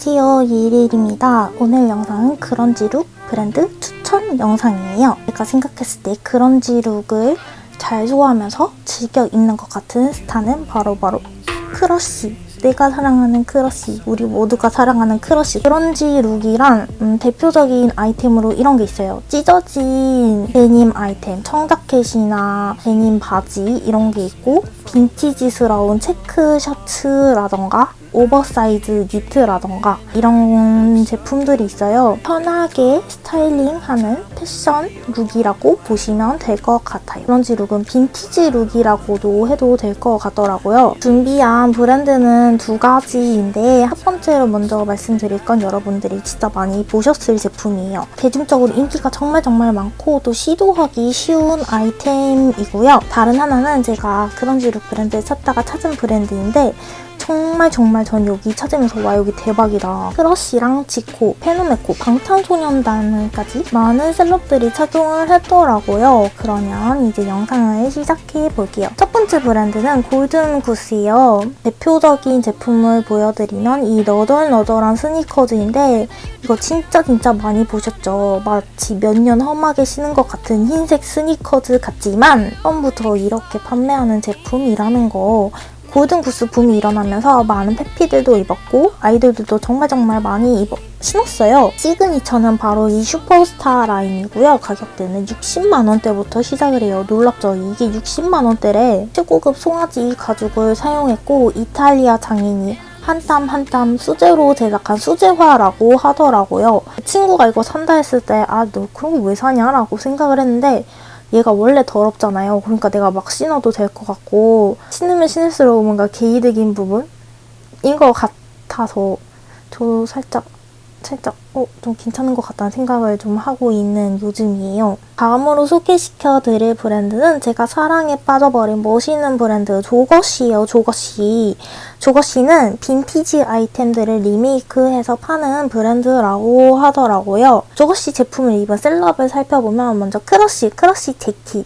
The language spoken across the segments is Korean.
안녕하세요. 이일입니다. 오늘 영상은 그런지룩 브랜드 추천 영상이에요. 제가 생각했을 때 그런지룩을 잘 소화하면서 즐겨 입는 것 같은 스타는 바로 바로 크러쉬. 내가 사랑하는 크러쉬. 우리 모두가 사랑하는 크러쉬. 그런지 룩이란 음, 대표적인 아이템으로 이런 게 있어요. 찢어진 데님 아이템. 청자켓이나 데님 바지 이런 게 있고 빈티지스러운 체크 셔츠라던가 오버사이즈 니트라던가 이런 제품들이 있어요. 편하게 스타일링하는 패션 룩이라고 보시면 될 것 같아요. 그런지 룩은 빈티지 룩이라고도 해도 될 것 같더라고요. 준비한 브랜드는 두 가지인데 첫 번째로 먼저 말씀드릴 건 여러분들이 진짜 많이 보셨을 제품이에요. 대중적으로 인기가 정말 정말 많고 또 시도하기 쉬운 아이템이고요. 다른 하나는 제가 그런지 룩 브랜드를 찾다가 찾은 브랜드인데 정말 정말 전 여기 찾으면서 와 여기 대박이다. 크러쉬랑 지코, 페노메코, 방탄소년단까지 많은 셀럽들이 착용을 했더라고요. 그러면 이제 영상을 시작해 볼게요. 첫 번째 브랜드는 골든구스예요. 대표적인 제품을 보여드리면 이 너덜너덜한 스니커즈인데 이거 진짜 진짜 많이 보셨죠? 마치 몇 년 험하게 신은 것 같은 흰색 스니커즈 같지만 처음부터 이렇게 판매하는 제품이라는 거 골든구스 붐이 일어나면서 많은 페피들도 입었고 아이돌들도 정말 정말 많이 입어 신었어요. 시그니처는 바로 이 슈퍼스타 라인이고요. 가격대는 60만원대부터 시작을 해요. 놀랍죠? 이게 60만원대래 최고급 송아지 가죽을 사용했고 이탈리아 장인이 한땀 한땀 수제로 제작한 수제화라고 하더라고요. 친구가 이거 산다 했을 때 아 너 그런 거 왜 사냐? 라고 생각을 했는데 얘가 원래 더럽잖아요. 그러니까 내가 막 신어도 될 것 같고 신으면 신을수록 뭔가 개이득인 부분 인 것 같아서 저도 살짝 살짝 어, 좀 괜찮은 것 같다는 생각을 좀 하고 있는 요즘이에요. 다음으로 소개시켜 드릴 브랜드는 제가 사랑에 빠져버린 멋있는 브랜드 조거시예요. 조거시. 조거시는 빈티지 아이템들을 리메이크해서 파는 브랜드라고 하더라고요. 조거시 제품을 입은 셀럽을 살펴보면 먼저 크러쉬, 크러쉬 재킷.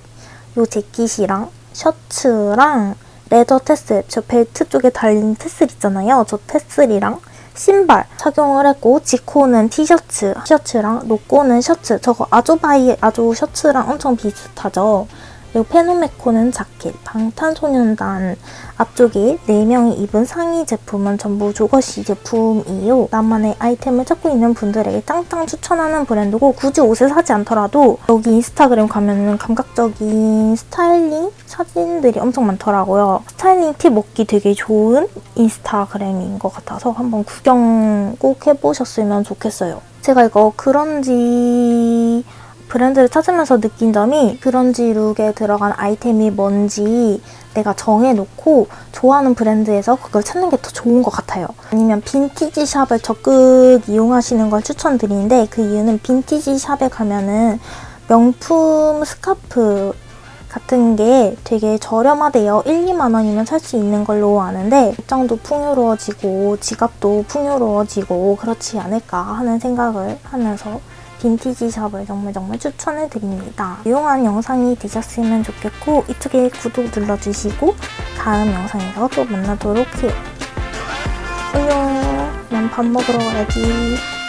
요 재킷이랑 셔츠랑 leather tassel, 저 벨트 쪽에 달린 tassel 있잖아요. 저 tassel이랑 신발 착용을 했고 지코는 티셔츠, 티셔츠랑 페노메코는 셔츠 저거 아조바이 아조 셔츠랑 엄청 비슷하죠. 그리고 페노메코는 자켓, 방탄소년단 앞쪽에 4명이 입은 상의 제품은 전부 조거시 제품이에요. 나만의 아이템을 찾고 있는 분들에게 짱짱 추천하는 브랜드고 굳이 옷을 사지 않더라도 여기 인스타그램 가면은 감각적인 스타일링 사진들이 엄청 많더라고요. 스타일링 팁 얻기 되게 좋은 인스타그램인 것 같아서 한번 구경 꼭 해보셨으면 좋겠어요. 제가 이거 그런지 브랜드를 찾으면서 느낀 점이 그런지 룩에 들어간 아이템이 뭔지 내가 정해놓고 좋아하는 브랜드에서 그걸 찾는 게 더 좋은 것 같아요. 아니면 빈티지 샵을 적극 이용하시는 걸 추천드리는데 그 이유는 빈티지 샵에 가면은 명품 스카프 같은 게 되게 저렴하대요. 1, 2만 원이면 살 수 있는 걸로 아는데 입장도 풍요로워지고 지갑도 풍요로워지고 그렇지 않을까 하는 생각을 하면서 빈티지 샵을 정말 정말 추천해드립니다. 유용한 영상이 되셨으면 좋겠고 이쪽에 구독 눌러주시고 다음 영상에서 또 만나도록 해요. 안녕. 난 밥 먹으러 가야지.